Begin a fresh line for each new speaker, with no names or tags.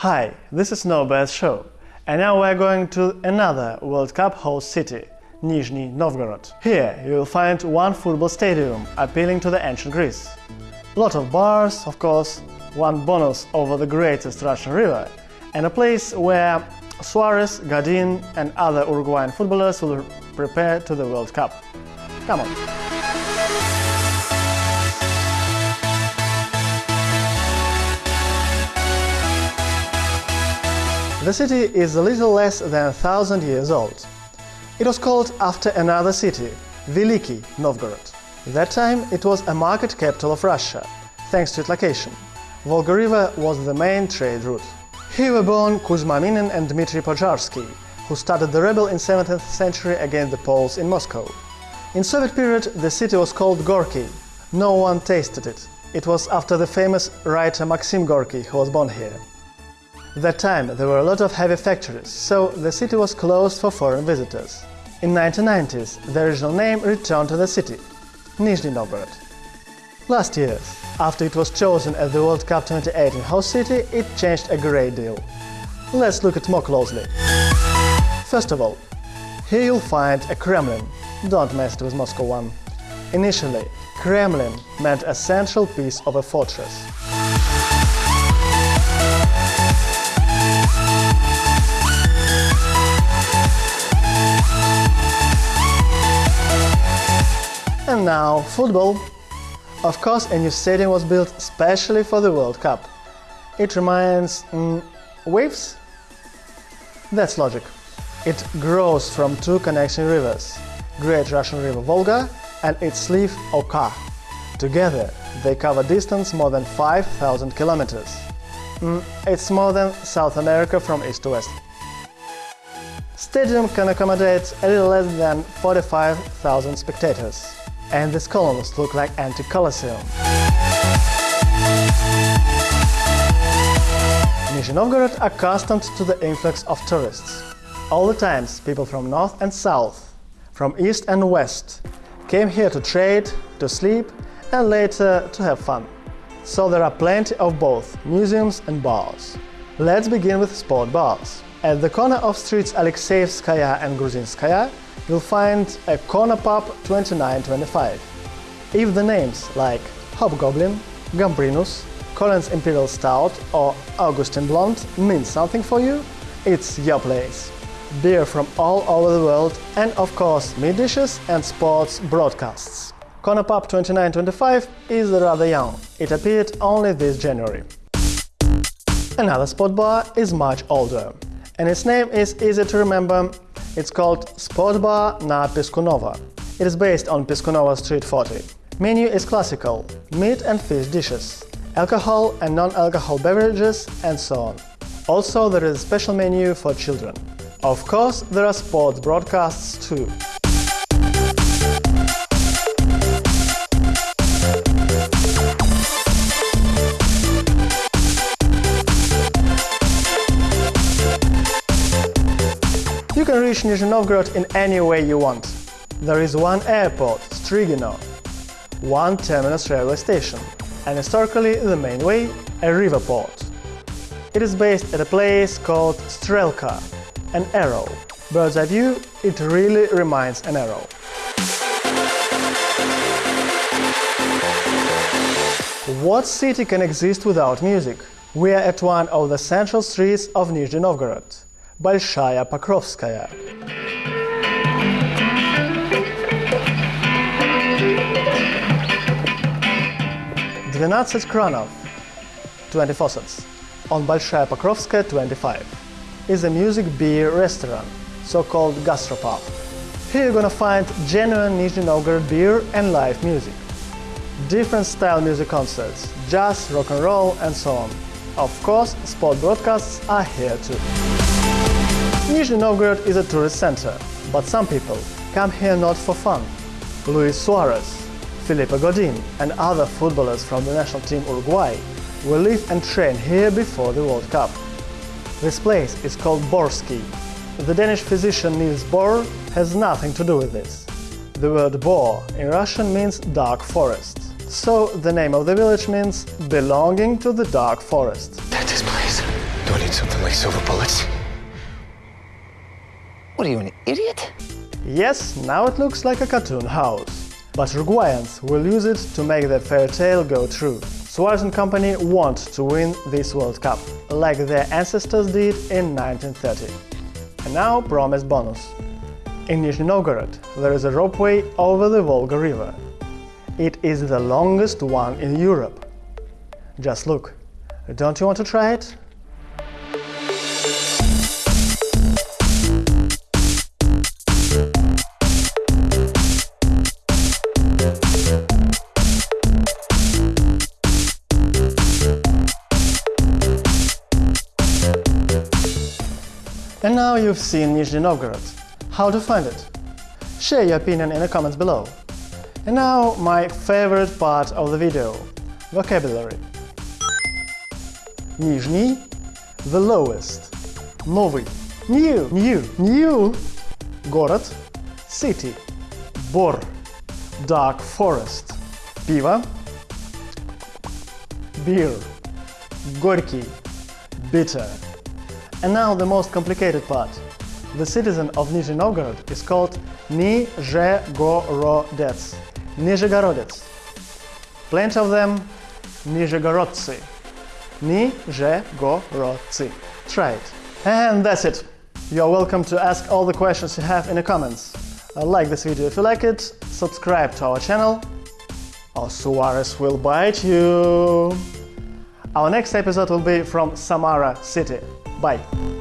Hi, this is Nobear's show, and now we're going to another World Cup host city, Nizhny Novgorod. Here you will find one football stadium appealing to the ancient Greece. Lot of bars, of course, one bonus over the greatest Russian river, and a place where Suarez, Godin and other Uruguayan footballers will prepare to the World Cup. Come on! The city is a little less than a thousand years old. It was called after another city, Veliki Novgorod. That time it was a market capital of Russia, thanks to its location. Volga River was the main trade route. Here were born Kuzma Minin and Dmitry Pozharsky, who started the rebel in 17th century against the Poles in Moscow. In Soviet period the city was called Gorky. No one tasted it. It was after the famous writer Maxim Gorky who was born here. That time there were a lot of heavy factories, so the city was closed for foreign visitors. In 1990s, the original name returned to the city, Nizhny Novgorod. Last year, after it was chosen as the World Cup 2018 host city, it changed a great deal. Let's look at more closely. First of all, here you'll find a Kremlin. Don't mess it with Moscow one. Initially, Kremlin meant a central piece of a fortress. Now, football. Of course, a new stadium was built specially for the World Cup. It reminds... Mm, waves? That's logic. It grows from two connecting rivers, Great Russian River Volga and its sleeve Oka. Together, they cover distance more than 5,000 kilometers. Mm, it's more than South America from east to west. Stadium can accommodate a little less than 45,000 spectators and these columns look like empty Colosseum. Nizhny Novgorod accustomed to the influx of tourists. All the times people from north and south, from east and west, came here to trade, to sleep and later to have fun. So there are plenty of both museums and bars. Let's begin with sport bars. At the corner of streets Alexeyevskaya and Gruzinskaya, you'll find a corner pub 2925. If the names like Hobgoblin, Gambrinus, Collins Imperial Stout or Augustin Blonde mean something for you, it's your place. Beer from all over the world and of course meat dishes and sports broadcasts. Corner Pub 2925 is rather young, it appeared only this January. Another sport bar is much older, and its name is easy to remember it's called Sport Bar na Piskunova. It is based on Piskunova Street 40. Menu is classical, meat and fish dishes, alcohol and non-alcohol beverages and so on. Also there is a special menu for children. Of course, there are sports broadcasts too. Can reach Nizhny Novgorod in any way you want. There is one airport, Strigino, one terminus railway station, and historically the main way, a river port. It is based at a place called Strelka, an arrow. Bird's eye view, it really reminds an arrow. What city can exist without music? We are at one of the central streets of Nizhny Novgorod. Большая Покровская. Двенадцать кранов, 20 faucets, on Большая Покровская 25, is a music beer restaurant, so-called gastropub. Here you're gonna find genuine Nizhny Novgorod beer and live music. Different style music concerts, jazz, rock and roll and so on. Of course, sport broadcasts are here too. Nizhny Novgorod is a tourist center, but some people come here not for fun. Luis Suarez, Philippe Godin and other footballers from the national team Uruguay will live and train here before the World Cup. This place is called Borski. The Danish physician Niels Bohr has nothing to do with this. The word Bor in Russian means dark forest. So the name of the village means belonging to the dark forest.
That is place. Do I need something like silver bullets? What are you, an idiot?
Yes, now it looks like a cartoon house. But Uruguayans will use it to make their fairy tale go true. Suarez and company want to win this World Cup, like their ancestors did in 1930. And now promised bonus. In Nizhny Novgorod there is a ropeway over the Volga River. It is the longest one in Europe. Just look. Don't you want to try it? now you've seen Nizhny Novgorod. How to find it? Share your opinion in the comments below. And now my favorite part of the video – vocabulary. Nizhny – the lowest. Новый – new, new, new. Город – city. Bor – dark forest. Пиво – beer. Горький – bitter. And now the most complicated part. The citizen of Nizhny Novgorod is called Nizhegorodets, Nizhegorodets. Plenty of them Nizhegorodtsi, Nizhegorodtsi. Try it. And that's it. You're welcome to ask all the questions you have in the comments. Uh, like this video if you like it, subscribe to our channel, or Suarez will bite you. Our next episode will be from Samara City. Bye.